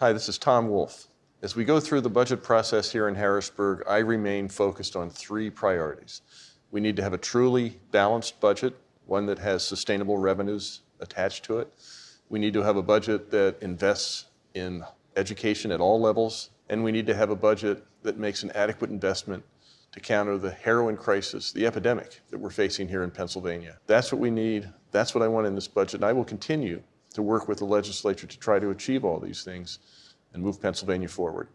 Hi, this is Tom Wolf. As we go through the budget process here in Harrisburg, I remain focused on three priorities. We need to have a truly balanced budget, one that has sustainable revenues attached to it. We need to have a budget that invests in education at all levels, and we need to have a budget that makes an adequate investment to counter the heroin crisis, the epidemic that we're facing here in Pennsylvania. That's what we need. That's what I want in this budget. And I will continue to work with the legislature to try to achieve all these things and move Pennsylvania forward.